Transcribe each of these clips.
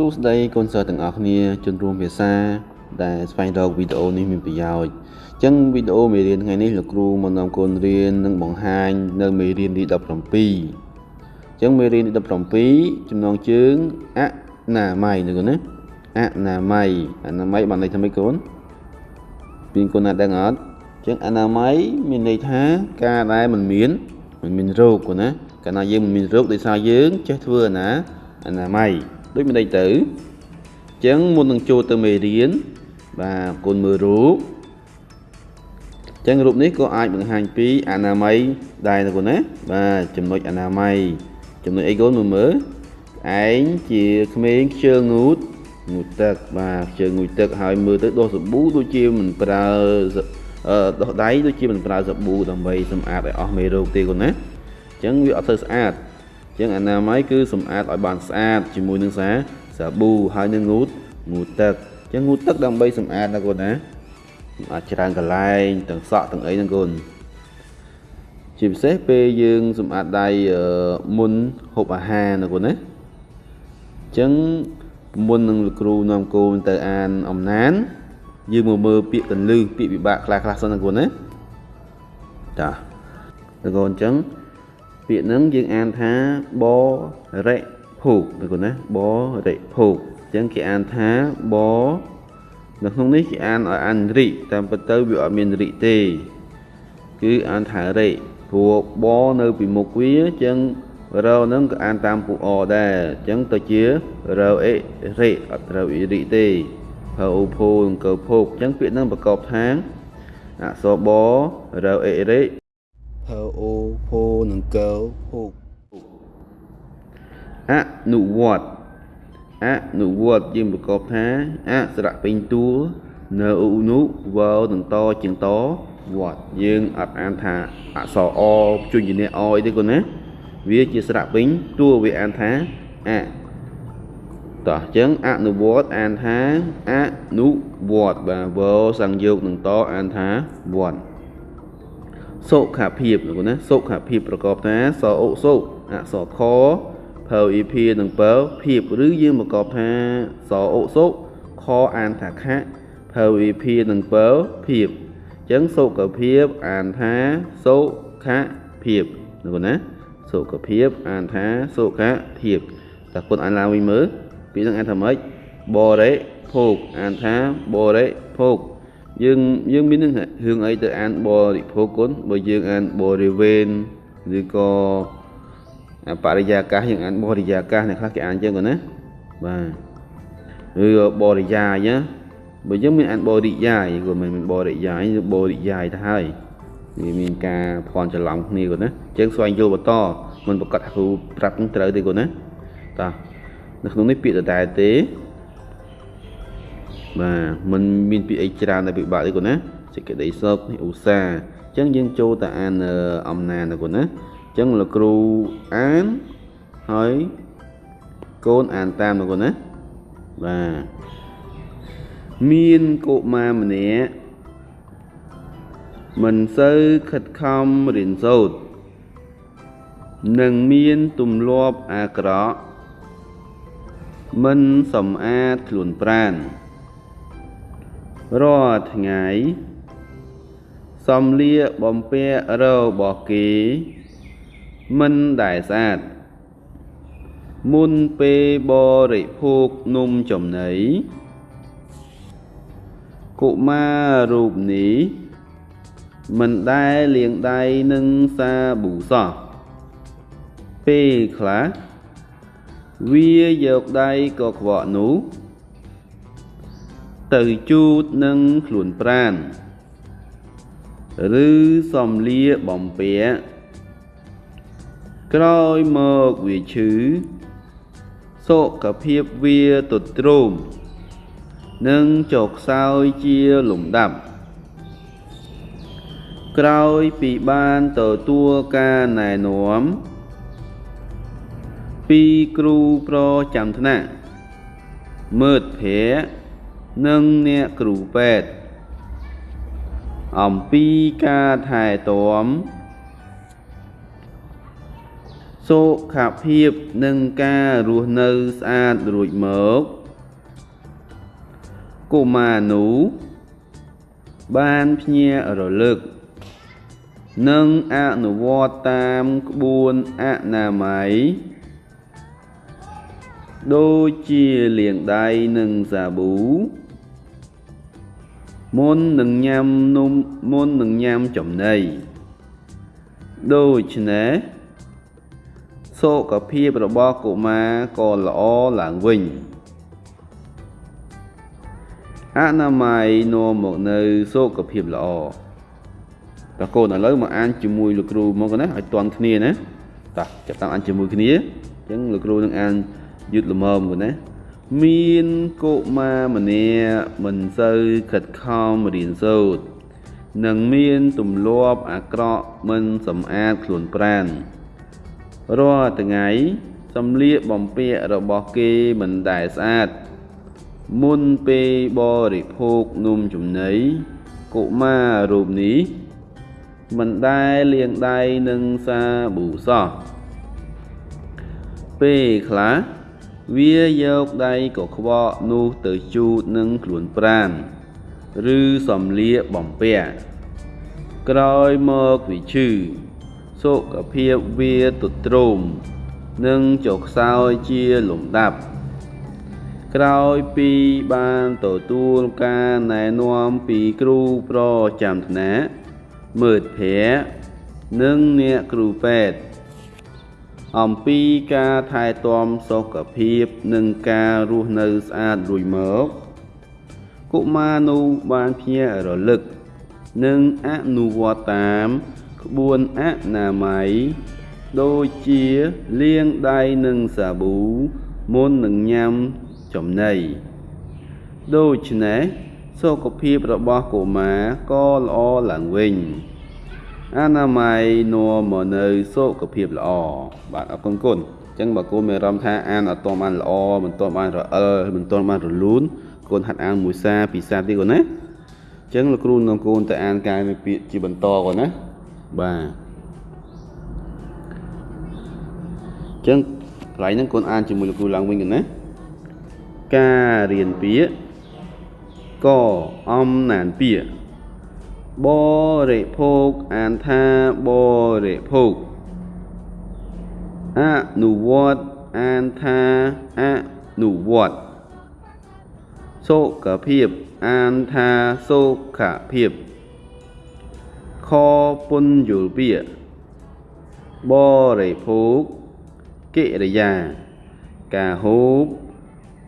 សួស្តីកូនសិស្សទាំងអស់គ្នាជនរួមភាសា ដែលស្វែងរកវីដេអូនេះមានប្រយោជន៍អញ្ចឹងវីដេអូមេរៀនថ្ងៃនេះលោកគ្រូមកនាំកូនរៀននិងបង្ហាញនៅមេរៀនទី17អញ្ចឹងមេរៀនទី17ចំណងជើងអនាម័យណាកូនណាអនាម័យអនាម័យបានន័យថាម៉េចកូនពីកូនណាដឹងអត់អញ្ចឹងអនាម័យមានន័យថាការដែលមិនមានមិនមានរោគកូនណាកាលណាយើងមិនមានរោគដោយសារយើងចេះធ្វើអាណាអនាម័យ ដូចមិនដេចទៅអញ្ចឹងមុននឹងចូលទៅមេរៀនបាទកូនមើលរូបអញ្ចឹងរូបនេះក៏អាចបង្ហាញពីអនាម័យដែរណាកូនណាបាទចំណុចអនាម័យចំណុចអីកូនមើលមើលឯងជាក្មេងខ្ជិលងូតងូតទឹកបាទខ្ជិលងូតទឹកហើយមើលទៅដោះសាប៊ូដូចជាមិនប្រើដោះដៃដូចជាមិនប្រើសាប៊ូដើម្បីសម្អាតឲ្យអស់មេរោគទេកូនណាអញ្ចឹងវាអត់ទៅស្អាត ចឹងអនាម័យគឺសម្អាតឲ្យបានស្អាតជាមួយនឹងសាសាប៊ូហើយនឹងងូតងូតទឹកចឹងងូតទឹកដើម្បីសម្អាតណាកូនណាអាចច្រើនកន្លែងទាំងសក់ទាំងអីហ្នឹងកូនជាពិសេសពេលយើងសម្អាតដៃមុនហូបអាហារណាកូនណាចឹងមុននឹងលោកគ្រូនាំកូនទៅអានអំណាន យើងមកមើលពាក្យកន្លឹះពាក្យពិបាកខ្លះខ្លះសិនណាកូនណាចាតើកូនអញ្ចឹង ពាក្យហ្នឹងយើងអានថាបរិភោគណាកូនណាបរិភោគអញ្ចឹងគេអានថាបនៅក្នុងនេះគេអានឲ្យអានរិតាមពិតទៅវាអត់មានរិទេគឺអានថារិព្រោះបនៅពីមុខវាអញ្ចឹងរហ្នឹងក៏អានតាមពុអដែរអញ្ចឹងទៅជារអេរិអត់ត្រូវអ៊ីរិទេភៅអូភោនិងកោភោគអញ្ចឹងពាក្យហ្នឹងប្រកបថាអក្សរបរអេរិ ភើអូភោនិងកោភោគអនុវត្តអនុវត្តយើងប្រកបថាអស្រៈពេញតួនៅឧនុវនឹងតជាងតវត្តយើងអត់អានថាអក្សរអជញ្ញៈអអីទេកូនណាវាជាស្រៈពេញតួវាអានថាអតោះអញ្ចឹងអនុវត្តអានថាអនុវត្តបាទវសង្យោគនឹងតអានថាវត្ត សុខភាពណាសុខភាពប្រកបថាសអុសុអក្សរខភៅអ៊ីភានិងពើភាពឬយើងប្រកបថាសអុសុខអានថាខៈភៅអ៊ីភានិងពើភាពអញ្ចឹងសុខភាពអានថាសុខភាពណាណាសុខភាពអានថាសុខភាពតើគុណអានឡើងវិញមើលពីនឹងអានថាម៉េចបរិភោគអានថាបរិភោគ យើងយើងមាននឹងរឿងអីទៅអានបរិភោគគុណបើយើងអានបរិវេណឬក៏បរិយាកាសយើងអានបរិយាកាសអ្នកខ្លះគេអានចឹងគាត់ណាបាទឬបរិយាយណាបើយើងមានអានបរិយាយគាត់មិនមែនបរិយាយឬបរិយាយទៅហើយវាមានការភ័ន្តច្រឡំគ្នាគាត់ណាអញ្ចឹងស្វែងយល់បន្តមិនប្រកាសថាគ្រូប្រាប់ត្រូវទេគាត់ណាតោះនៅក្នុងនេះពាក្យដដែលទេ បាទมันមានពាក្យអីច្រើនដែលពិបាកទេកូនណាសេចក្តីសុខឧស្សាហ៍អញ្ចឹងយើងចូលទៅអានអំណានណាកូនណាអញ្ចឹងលោកគ្រូអានហើយកូនអានតាមណាកូនណាបាទមានកុមារម្នាក់មិនសូវខិតខំរៀនសូត្រនឹងមានទម្លាប់អាក្រក់មិនសម្អាតខ្លួនប្រាណ រាល់ថ្ងៃសំលៀកបំពាក់របស់គេមិនដែលស្អាតមុនពេលបរិភោគនំចំណីកុមាររូបនេះមិនដែលលាងដៃនឹងសាប៊ូសោះពេលខ្លះវាយកដៃកខ្វក់នោះ ទៅជូតនឹងខ្លួនប្រានឬសំលៀបំពាក់ក្រោយមកវាឈឺសុខភាពវាទទ្រោមនិងចុះខ្សោយជាលំដាប់ក្រោយពីបានទទួលការណែនាំពីគ្រូប្រចាំថ្នាក់មើលភ័ក្រ និងអ្នកគ្រូពេទ្យអំពីការថែទាំសុខភាពនិងការរស់នៅស្អាតរួចមកកុមារនោះបានភ្ញាក់រលឹក និងអនុវត្តតាមក្បួនអនាម័យដូចជាលាងដៃនឹងសាប៊ូ មុននឹងញ៉ាំនំមុននឹងញ៉ាំចំណីដូច្នេះសុខភាពរបស់កុមារក៏ល្អឡើងវិញអនាម័យនាំមកនៅសុខភាពល្អតើកូនឥឡូវមកអានជាមួយលោកគ្រូមកណាឲ្យតន់គ្នាណាតោះចាប់តាមអានជាមួយគ្នាអញ្ចឹងលោកគ្រូនឹងអានយឺតល្មមគាត់ណា មានកុមារម្នាក់មិនសូវខិតខំរៀនសូត្រនិងមានទម្លាប់អាក្រក់មិនសម្អាតខ្លួនប្រាណរាល់ថ្ងៃសំលៀកបំពាក់របស់គេមិនដែលស្អាតមុនពេលបរិភោគនំចំណីកុមាររូបនេះមិនដែលលាងដៃនឹងសាប៊ូសោះពេលខ្លះ វាយកដៃកខ្វក់នោះទៅជូតនឹងខ្លួនប្រាណឬសំលៀកបំពាក់ក្រោយមកវាឈឺសុខភាពវាទទ្រោមនិងចុះខ្សោយជាលំដាប់ ក្រោយពីបានទទួលការណែនាំពីគ្រូប្រចាំថ្នាក់មើលភ័ក្រនិងអ្នកគ្រូពេទ្យ អំពីការថែទាំសុខភាពនិងការរស់នៅស្អាតរួចមកកុមារនោះបានភ្ញាក់រលឹក និងអនុវត្តតាមក្បួនអនាម័យដូចជាលាងដៃនឹងសាប៊ូមុននឹងញ៉ាំចំណីដូច្នេះសុខភាពរបស់កុមារក៏ល្អឡើងវិញ អនាម័យនាំមកនៅសុខភាពល្អបាទអរគុណគុណអញ្ចឹងបើកូនមានអារម្មណ៍ថាអានអត់ទាន់បានល្អមិនទាន់បានរអិលមិនទាន់បានរលូនកូនហាត់អានមួយសារពីរសារទៀតកូនណាអញ្ចឹងលោកគ្រូនឹងកូនទៅអានកាយវិពាក្យជាបន្តកូនណាបាទអញ្ចឹងកន្លែងហ្នឹងកូនអានជាមួយលោកគ្រូឡើងវិញកូនណាការរៀនពាក្យកអំណានពាក្យ បរិភោគអានថាបរិភោគអនុវត្តអានថាអនុវត្តសុខភាពអានថាសុខភាពខពុនយល់ពាក្យបរិភោគកិរិយា ការហូប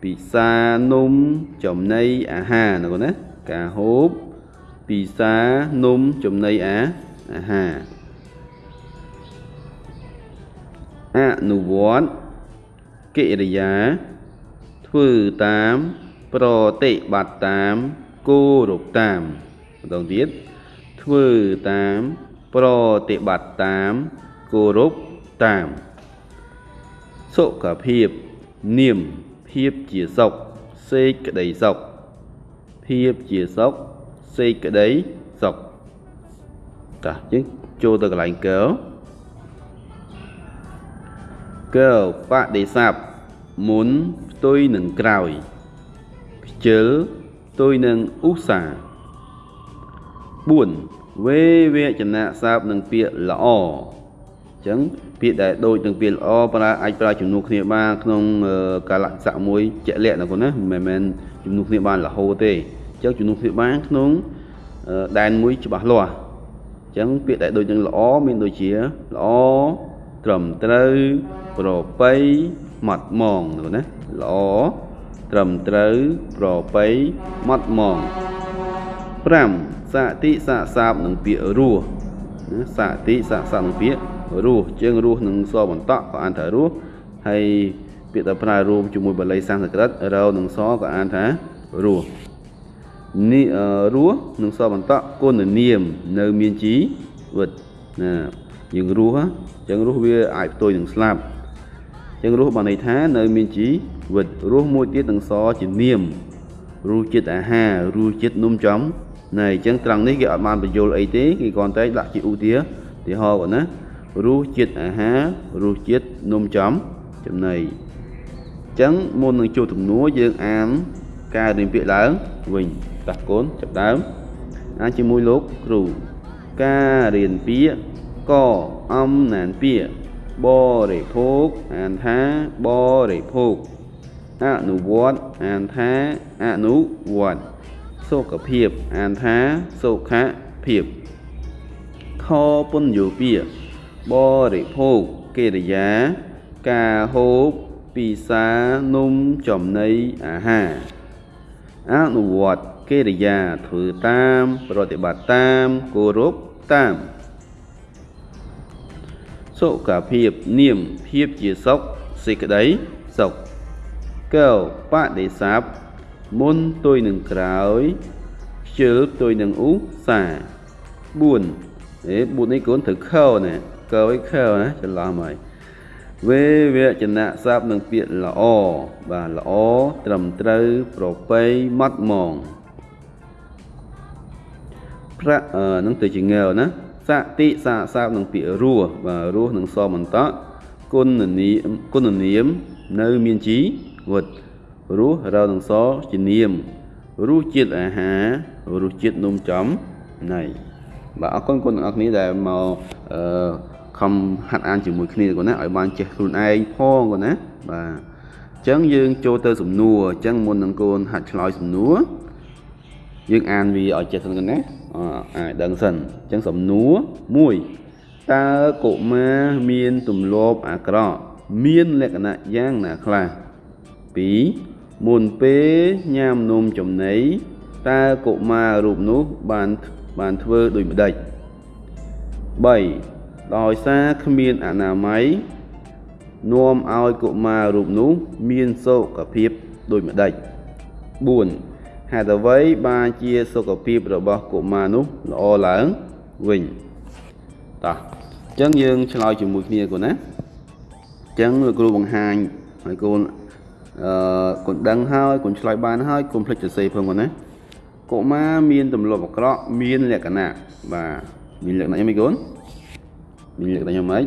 ពិសានំចំណីអាហារណាកូនណាការហូប ពិសានំចំណីអាអាហារអនុវត្តកិរិយាធ្វើតាមប្រតិបត្តិតាមគោរពតាមម្ដងទៀតធ្វើតាមប្រតិបត្តិតាមគោរពតាមសុខភាពនាមភាពជាសុខសេចក្តីសុខភាពជាសុខ សេចក្តីសុខតោះយើងចូលទៅកន្លែងកើកើបដិស័ព្ទមុនផ្ទុយនឹងក្រោយខ្ជិលផ្ទុយនឹងឧស្សាហ៍4វេវចនៈសើបនឹងពាក្យល្អអញ្ចឹងពាក្យដែលដូចនឹងពាក្យល្អប្រើអាចប្រើជំនួសគ្នាបានក្នុងកាលៈស័កមួយជាក់លាក់ណាកូនណាមិនមែនជំនួសគ្នាបានរហូតទេ អញ្ចឹងជំនួសគ្នាបានក្នុងដែនមួយច្បាស់លាស់អញ្ចឹងពាក្យដែលដូចនឹងល្អមានដូចជាល្អត្រឹមត្រូវប្រពៃម៉ត់ម៉ងណាល្អត្រឹមត្រូវប្រពៃម៉ត់ម៉ង5សតិសៈសាបនឹងពាក្យរស់សតិសៈសាបនឹងពាក្យរស់ជាងរស់នឹងសបន្តក៏អានថារស់ហើយពាក្យដែលប្រើរួមជាមួយបាលីសំស្ក្រឹតរោនឹងសក៏អានថារស់ នេះរស់នឹងសបន្តគុណនាមនៅមានជីវិតណាយើងរស់អញ្ចឹងរស់វាអាចផ្ទុយនឹងស្លាប់អញ្ចឹងរស់បានន័យថានៅមានជីវិតរស់មួយទៀតនឹងសជានាមរសជាតិអាហាររសជាតិនំចំណែអញ្ចឹងត្រង់នេះគេអត់បានបញ្យល់អីទេគេគ្រាន់តែដាក់ជាឧទាហរណ៍គាត់ណារសជាតិអាហាររសជាតិនំចំចំណីអញ្ចឹងមុននឹងចូលទំនួលយើងអាន ការរៀនពាក្យឡើងវិញតាស់កូនចាប់ដើមអានជាមួយលោកគ្រូការរៀនពាក្យកអំណានពាក្យបរិភោគអានថាបរិភោគអនុវត្តអានថាអនុវត្តសុខភាពអានថាសុខភាពខពន្យោពាក្យបរិភោគកិរិយា ការហូបពិសានំចំណីអាហារ អនុវត្តកិរិយាធ្វើតាមប្រតិបត្តិតាមគោរពតាមសុខភាពនាមភាពជាសុខសេចក្តីសុខកោបដិស័ព្ទមុនទុយនឹងក្រោយខ្ជិលទុយនឹងឧស្សា4អេ4នេះកូនត្រូវខោណាកោឲ្យខោណាច្រឡំហើយ វេវចនៈស័ព្ទនឹងពាក្យល្អបាទល្អត្រឹមត្រូវប្រពៃម៉ត់ម៉ងប្រាក់នឹងទៅជាងើណាសតិសាស័ព្ទនឹងពាក្យរស់បាទរស់នឹងសបន្តគុណនាមគុណនាមនៅមានជីវិតរស់រៅនឹងសជានាមរសជាតិអាហាររសជាតិនំចំណៃបាទអរគុណគុណទាំងអស់គ្នាដែលមកអឺ ខំហាត់អានជាមួយគ្នាគាត់ណាឲ្យបានចេះខ្លួនឯងផងគាត់ណាបាទអញ្ចឹងយើងចូលទៅសំណួរអញ្ចឹងមុននឹងកូនហាត់ឆ្លើយសំណួរយើងអានវាឲ្យចេះសិនណាអាចដឹងសិនអញ្ចឹងសំណួរ1តើកុមារមានទម្លាប់អាក្រក់មានលក្ខណៈយ៉ាងណាខ្លះ2មុនពេលញ៉ាំនំចំណីតើកុមាររូបនោះបានបានធ្វើដូចម្ដេច3 ដោយសារគ្មានអនាម័យនាំឲ្យកុមាររូបនោះមានសុខភាពដូចម្ដេច4ហេតុអ្វីបានជាសុខភាពរបស់កុមារនោះល្អឡើងវិញតោះអញ្ចឹងយើងឆ្លើយជាមួយគ្នាកូនណាអញ្ចឹងលោកគ្រូបង្ហាញហើយកូនអឺកូនដឹងហើយកូនឆ្លើយបានហើយកូនភ្លេចសរសេរផងកូនណាកុមារមានទម្លាប់អាក្រក់មានលក្ខណៈបាទមានលក្ខណៈយ៉ាងម៉េចកូន មានលក្ខណៈយ៉ាងម៉េច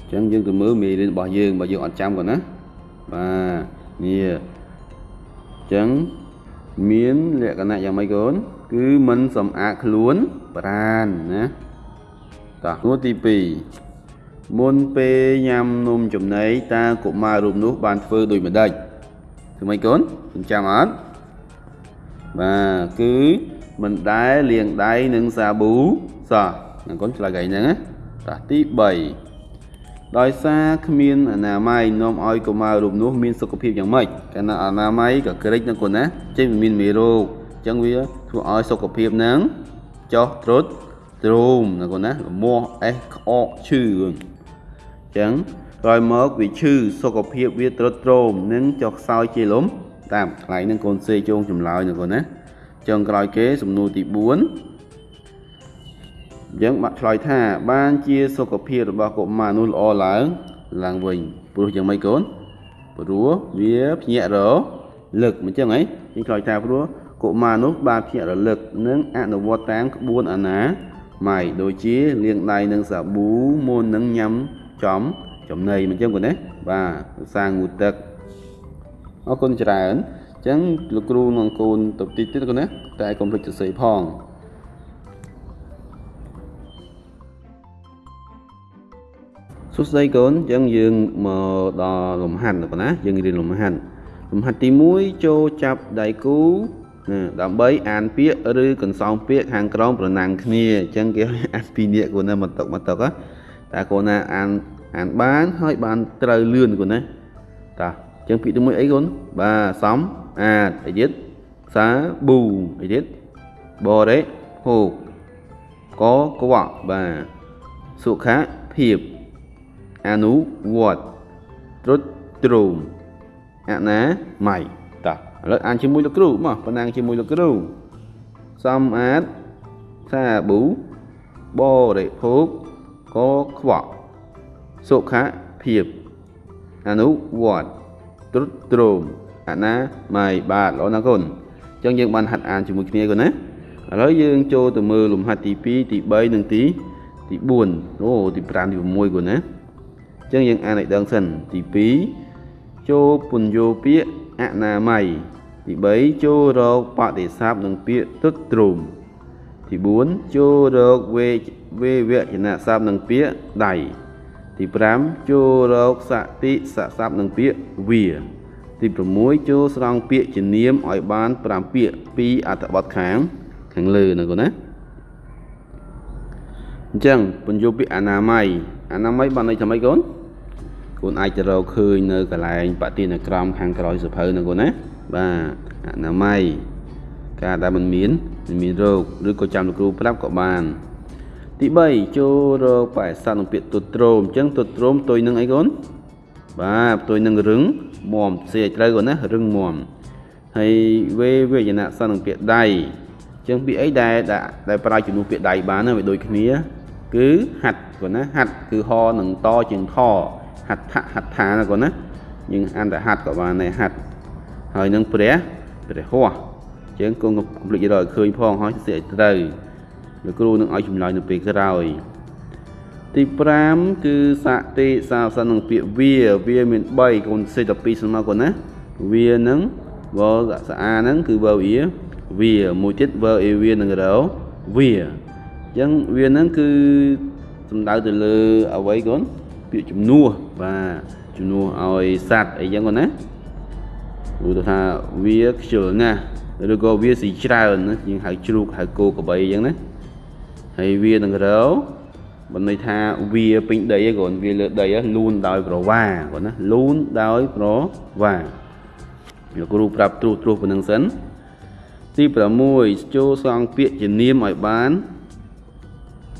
អញ្ចឹងយើងទៅមើលមេរៀនរបស់យើងបើយើងអត់ចាំកូនណាបាទនេះចឹងមានលក្ខណៈយ៉ាងម៉េចកូនគឺមិនសំអាតខ្លួនប្រានណាតោះនួទី2មុនពេលញ៉ាំនំចំណីតើកុមាររូបនោះបានធ្វើដូចម្ដេចធ្វើម៉េចកូនចាំអត់បាទគឺមិនដែលលាងដៃនឹងសាប៊ូសោះ កូនឆ្លើយហ្នឹងណាតោះទី3ដោយសារគ្មានអនាម័យនាំឲ្យកុមាររូបនោះមានសុខភាពយ៉ាងម៉េចកាលណាអនាម័យក៏ក្រិចណាកូនណាចេញមានមេរោគអញ្ចឹងវាធ្វើឲ្យសុខភាពនឹងចុះត្រុតទ្រោមណាកូនណាលមាស់អេសក្អកឈឺអញ្ចឹងក្រោយមកវាឈឺសុខភាពវាត្រុតទ្រោមនិងចុះខ្សោយជាលំតាមកន្លែងហ្នឹងកូនសេជងចម្លើយណាកូនណាចុងក្រោយគេសំណួរទី4 យើងបាក់ឆ្លើយថាបានជាសុខភាពរបស់កុមារនោះល្អឡើងឡើងវិញព្រោះយ៉ាងម៉េចកូនព្រោះវាភ្ញាក់រលឹកមិនចឹងហីយើងឆ្លើយថាព្រោះកុមារនោះបានភ្ញាក់រលឹកនិងអនុវត្តតាមក្បួនអាណាម៉ៃដូចជាលាងដៃនឹងសាប៊ូមុននឹងញ៉ាំចំចំណីមិនចឹងកូនណាបាទសាងូទឹកអរគុណច្រើនអញ្ចឹងលោកគ្រូនឹងកូនទៅតិចទៀតកូនណាតែកុំភ្លេចសរសេរផង សួស្តីកូនអញ្ចឹងយើងមកដល់លំហាត់ណាយើងរៀនលំហាត់លំហាត់ទី1ចូលចាប់ដៃគូណាដើម្បីអានពាក្យឬកន្សោមពាក្យខាងក្រោមប្រណាំងគ្នាអញ្ចឹងគេអានពីរនាក់កូនណាមកតុកមកតុកតែកូនណាអានអានបានហើយបានត្រូវលឿនកូនណាតាអញ្ចឹងពាក្យទី1អីកូនបាទសំអាតអីទៀតសាប៊ូអីទៀតបរេហូកកកវៈបាទសុខភាព អនុវត្តត្រុតត្រោមអនាម័យតោះឥឡូវអានជាមួយលោកគ្រូមកប៉ុណ្ណាងជាមួយលោកគ្រូសំអាតសាប៊ូបរិភោគកខ្វក់សុខភាពអនុវត្តត្រុតត្រោមអនាម័យបាទល្អណាស់កូនអញ្ចឹងយើងបានហាត់អានជាមួយគ្នាកូនណាឥឡូវយើងចូលទៅមើលលំហាត់ទី2ទី3និងទីទី4អូទី5ទី6កូនណាអញ្ចឹងយើងអានឲ្យដឹងសិនទី2ចូលពន្យោពាក្យអនាម័យទី3ចូលរកបដិស័ព្ទនិងពាក្យទុតទ្រោមទី4ចូលរកវេវេវចនៈស័ព្ទនិងពាក្យដៃទី5ចូលរកសតិសស័ព្ទនិងពាក្យវាទី6ចូលស្រង់ពាក្យជានាមឲ្យបាន5ពាក្យពីអត្ថបទខាងខាងលើណាកូនណាអញ្ចឹងពន្យល់ពាក្យអនាម័យអនាម័យបានន័យថាម៉េចកូន កូនអាចទៅរកឃើញនៅកន្លែងបទានក្រមខាងក្រោយសភៅណាកូនណាបាទអនាម័យការដែលមិនមានមិនមានរោគឬក៏ចាំលោកគ្រូប្រាប់ក៏បានទី3ចូលរកបរិស័ទនឹងពាក្យទុតត្រោមអញ្ចឹងទុតត្រោមផ្ទុយនឹងអីកូនបាទផ្ទុយនឹងរឹងមាំសេឲ្យត្រូវកូនណារឹងមាំហើយវេវេយណៈសនឹងពាក្យដៃអញ្ចឹងពាក្យអីដែលដែលប្រើជំនួសពាក្យដៃបានវាដូចគ្នា គឺហាត់កូនណាហាត់គឺហនឹងតជាងថ ហាត់ថហត្ថាណាកូនណាយើងអានតែហាត់ក៏បានដែរហាត់ហើយនឹងព្រះព្រះហោះចឹងកូនកុំភ្លេចរកឲ្យឃើញផងហើយសិឲ្យត្រូវលោកគ្រូនឹងឲ្យចម្លើយនៅពេលក្រោយទី5គឺសតិសាសននឹងពាក្យវាវាមាន3កូនសេត2ស្មើកូនណាវានឹងវសាអាហ្នឹងគឺវវាវាមួយទៀតវអេវានឹងរោវាអញ្ចឹងវាហ្នឹងគឺសំដៅទៅលើអ្វីកូន ពាក្យជំនួសបាទជំនួសឲ្យសัตว์អីចឹងកូនណាឧទាហរណ៍ថាវាខ្ជិលណាស់ឬក៏វាស៊ីច្រើនណាយើងហៅជ្រូកហៅគោក្របីអញ្ចឹងណាហើយវានឹងរោបំន័យថាវាពេញដីហ្នឹងគាត់វាលើដីលូនដោយប្រវាគាត់ណាលូនដោយប្រវាលោកគ្រូប្រាប់ត្រួសត្រាសប៉ុណ្្នឹងសិនទី6ចូលសងពាក្យជានាមឲ្យបាន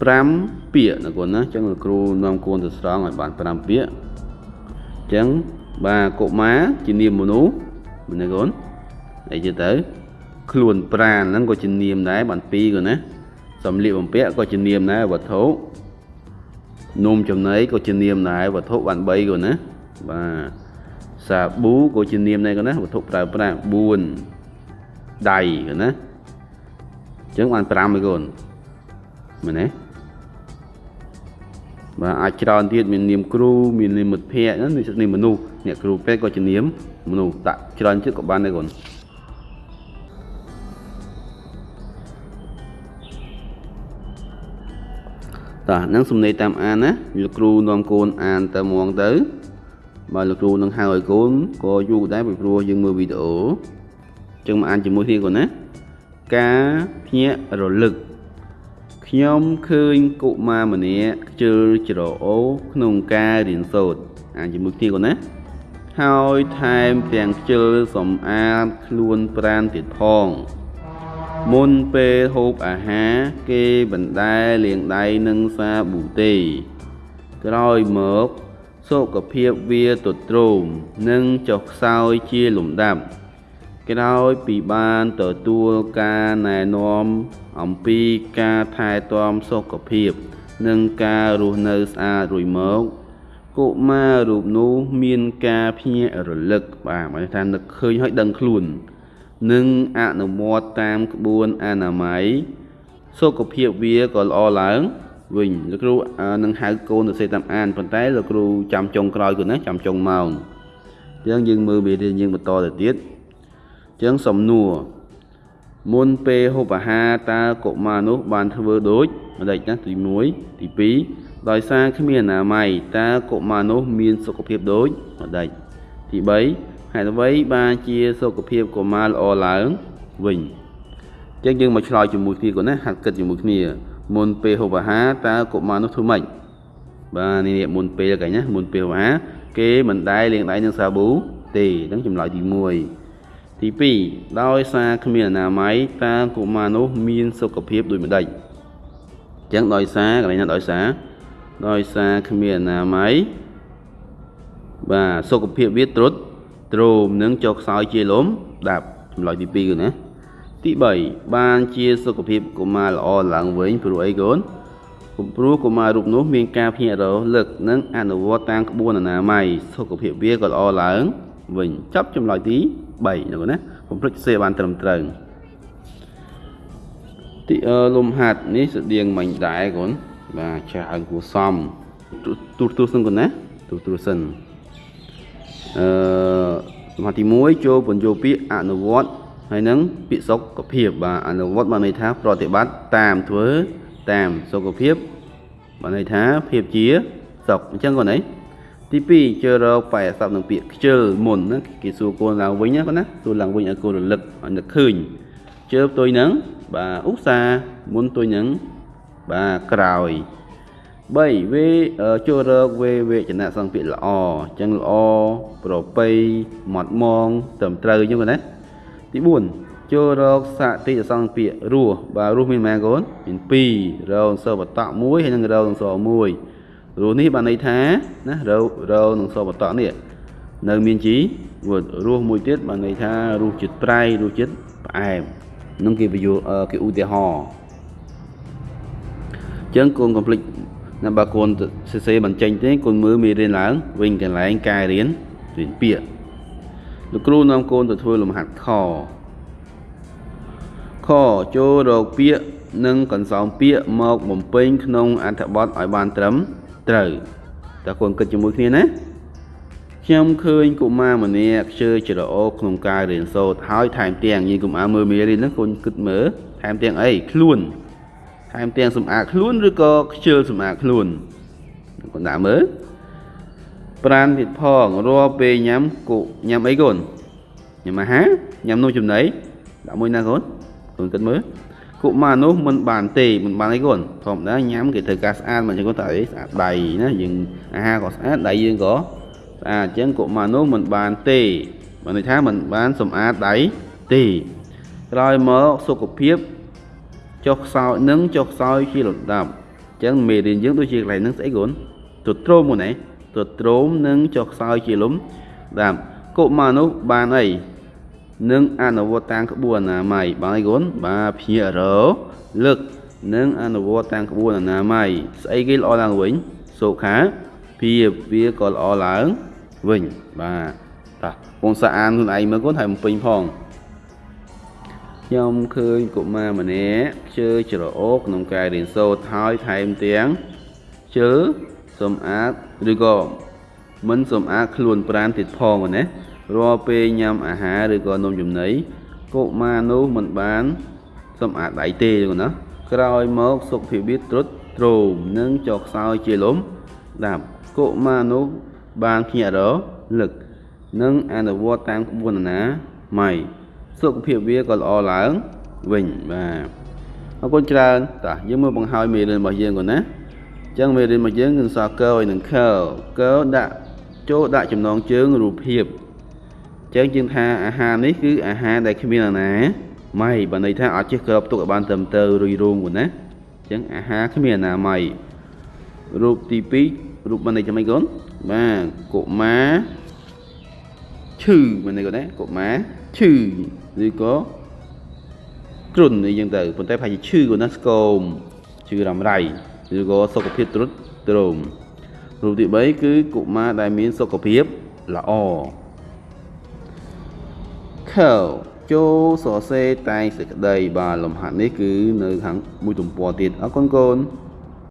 5ពាក្យណាគាត់ណាអញ្ចឹងលោកគ្រូនាំគួនទៅស្រង់ឲ្យបាន5ពាក្យអញ្ចឹងបាទកុមារជានាមមនុស្សម្នាក់គាត់អីទៅទៅខ្លួនប្រាណហ្នឹងក៏ជានាមដែរបានពីរគាត់ណាសំលៀកបំពាក់ក៏ជានាមដែរវត្ថុនំចំណីក៏ជានាមដែរវត្ថុបាន3គាត់ណាបាទសាប៊ូក៏ជានាមដែរគាត់ណាវត្ថុប្រើប្រាស់4ដៃគាត់ណាអញ្ចឹងបាន5ឯគាត់មែនទេ បាទអាចច្រើនទៀតមាននាមគ្រូមាននាមមិត្តភ័ក្តិណានាមមនុស្សអ្នកគ្រូពេទ្យក៏ជានាមមនុស្សតាក់ច្រើនទៀតក៏បានដែរគាត់តោះហ្នឹងសំណេរតាមអានណាលោកគ្រូនាំកូនអានទៅហ្មងទៅបើលោកគ្រូនឹងហៅឲ្យកូនក៏យូរដែរពីព្រោះយើងមើលវីដេអូចឹងមកអានជាមួយគ្នាកូនណាការភ្ញាក់រលឹក ខ្ញុំឃើញកុមារម្នាក់ខ្ជិលច្រអូ ក្នុងការរៀនសូត្រអានជាមួយគ្នាកូនណាហើយថែមទាំងខ្ជិលសំអាតខ្លួនប្រានទៀតផង មុនពេលហូបអាហារគេបណ្ដែលាងដៃនឹងសាប៊ូទេ ក្រោយមកសុខភាពវាទទ្រោមនិងចុះខ្សោយជាលំដាប់ ក្រោយពីបានទទួលការណែនាំអំពីការថែទាំសុខភាព និងការរស់នៅស្អាតរួចមកកុមាររូបនោះមានការភ្ញាក់រលឹកបាទមកថានឹកឃើញហើយដឹងខ្លួន និងអនុវត្តតាមក្បួនអនាម័យសុខភាពវាក៏ល្អឡើងវិញលោកគ្រូនឹងហៅកូនទៅសេតាមអានប៉ុន្តែលោកគ្រូចាំចុងក្រោយគាត់ណាចាំចុងម៉ោងអញ្ចឹងយើងមើលមេរៀនយើងបន្តទៅទៀតអញ្ចឹងសំណួរមុនពេលហូបអាហារតើកុមារនោះបានធ្វើដូចម្ដេចណាទី1ទី2ដោយសារគ្មានអនាម័យតើកុមារនោះមានសុខភាពដូចម្ដេចទី3ហេតុអ្វីបានជាសុខភាពកុមារល្អឡើងវិញអញ្ចឹងយើងមកឆ្លើយជាមួយគ្នាគាត់ណាហាត់គិតជាមួយគ្នាមុនពេលហូបអាហារតើកុមារនោះធ្វើម៉េចបាទនេះមុនពេលកញ្ញាមុនពេលហូបអាហារគេមិនដែលលាងដៃនឹងសាប៊ូទេហ្នឹងចម្លើយទី1 ទី2ដោយសារគ្មានអនាម័យតើកុមារនោះមានសុខភាពដូចម្ដេចអញ្ចឹងដោយសារកន្លែងណាដោយសារដោយសារគ្មានអនាម័យបាទសុខភាពវាត្រុតទ្រោមនិងចុះខ្សោយជាលំដាប់ចម្លើយទី2គឺណាទី3បានជាសុខភាពកុមារល្អឡើងវិញព្រោះអីកូនព្រោះកុមាររូបនោះមានការភ្ញាក់រលឹកនិងអនុវត្តតាមក្បួនអនាម័យសុខភាពវាក៏ល្អឡើងវិញចាប់ចម្លើយទី 3ណាកូនណាកុំភ្លេចសេបានត្រឹមត្រូវទីលំហាត់នេះស្តៀងមិញដែរកូនបាទច្រើនគួរសមទូទូសិនកូនណាទូទូសិនអឺសមាធិ1ចូលបញ្ចូលពាក្យអនុវត្តហើយនឹងពាក្យសុខភាពបាទអនុវត្តបានន័យថាប្រតិបត្តិតាមធ្វើតាមសុខភាពបានន័យថាភាពជាសុខអញ្ចឹងកូនអី ទី2ជើរកបែអសពនឹងពាក្យខ្ជិលមុនណាគេសួរកូនឡើងវិញណាកូនណាសួរឡើងវិញឲ្យកូនរលឹកឲ្យនឹកឃើញជើផ្ទុយនឹងបាទឧស្សាហ៍មុនផ្ទុយនឹងបាទក្រោយ3វេចូលរកវេវេចនៈសង្ពាក្យល្អអញ្ចឹងល្អប្រពៃម៉ត់មងត្រឹមត្រូវអញ្ចឹងណាទី4ចូលរកសតិសង្ពាក្យរស់បាទរស់មានម៉ែកូនមាន2រកសបតៈ1ហើយនឹងរកស1 រស់នេះបានន័យថាណារករនឹងសបតៈនេះនៅមានជីរស់មួយទៀតបានន័យថារសជាតិប្រៃរសជាតិផ្អែមនឹងគេបញ្យល់គេឧទាហរណ៍អញ្ចឹងកូនកុំភ្លេចណាបើកូនសរសេរមិនចេញទេកូនមើលមេរៀនឡើងវិញកន្លែងការរៀនរៀនពាក្យលោកគ្រូនាំកូនទៅធ្វើលំហាត់ខខចូលរកពាក្យនិងកន្សោមពាក្យមកបំពេញក្នុងអត្ថបទឲ្យបានត្រឹម ត្រូវតើកូនគិតជាមួយគ្នាណាខ្ញុំឃើញកុមារម្នាក់ខ្ជិលច្រអូសក្នុងការរៀនសូត្រហើយថែមទាំងយាយកុមារមើលមេរៀនហ្នឹងកូនគិតមើលថែមទាំងអីខ្លួនថែមទាំងសម្អាតខ្លួនឬក៏ខ្ជិលសម្អាតខ្លួនកូនដាក់មើលប្រានទៀតផងរាល់ពេលញ៉ាំគូញ៉ាំអីកូនញ៉ាំអាហារញ៉ាំនំចំណីដាក់មួយណាកូនកូនគិតមើល កុមារនោះមិនបានទេមិនបានអីកូនធម្មតាញ៉ាំគេត្រូវការស្អាតមកចឹងកូនតើអីស្អាតដៃណាយើងអាហារក៏ស្អាតដៃយើងក៏ស្អាតអញ្ចឹងកុមារនោះមិនបានទេបានន័យថាមិនបានសម្អាតដៃទេក្រោយមកសុខភាពចុះខ្សោយនឹងចុះខ្សោយជាលំដាប់អញ្ចឹងមេរៀនយើងដូចជាកន្លែងហ្នឹងស្អីកូនទទ្រោមហ្នឹងទទ្រោមនឹងចុះខ្សោយជាលំដាប់កុមារនោះបានអី នឹងអនុវត្តតាមក្បួនអនាម័យបានអីកូនបាទភ្ញាក់រលឹកនឹងអនុវត្តតាមក្បួនអនាម័យស្អីគេល្អឡើងវិញសុខាភាពវាក៏ល្អឡើងវិញបាទតោះបងសាអានខ្លួនឯងមើលកូនហើយបំពេញផងខ្ញុំឃើញកុមារម្នាក់ជើច្រអូសក្នុងការរៀនសូត្រហើយថែមទាំងជើសម្អាតឬក៏មិនសម្អាតខ្លួនប្រាណទៀតផងណា រាល់ពេលញ៉ាំអាហារឬក៏នំចំណីកុមារនោះមិនបានសម្អាតដៃទេណាក្រោយមកសុខភាពទ្រុឌទ្រោមនិងចុះខ្សោយជាលំដាប់កុមារនោះបានភ្ញាក់រលឹកនិងអនុវត្តតាមក្បួនអនាម័យសុខភាពវាក៏ល្អឡើងវិញបាទអរគុណច្រើនតាយើងមើលបង្ហើយមេរៀនរបស់យើងគាត់ណាចឹងមេរៀនរបស់យើងគឺសរកើឲ្យនឹងខើកើដាក់ចូលដាក់ចំណងជើងរូបភាព ចឹងយើងថាអាហារនេះគឺអាហារដែលគ្មានអាណាម៉ៃបើន័យថាអត់ចេះក្របទុកឲ្យបានត្រឹមត្រូវរុយរោងគាត់ណាអញ្ចឹងអាហារគ្មានអាណាម៉ៃរូបទី2រូបបានន័យចាំអីកូនបាទកុមារឈឺបានន័យគាត់ណាកុមារឈឺឬក៏គ្រុនអីចឹងទៅប៉ុន្តែប្រហែលជាឈឺគាត់ណាស្គមឈឺរ៉ាំរៃឬក៏សុខភាពទ្រុឌទ្រោមរូបទី3គឺកុមារដែលមានសុខភាពល្អ ខើចូលសរសេរតែងសេចក្តីបាទលំហាត់នេះគឺនៅខាងមួយទំព័រទៀតអរគុណកូន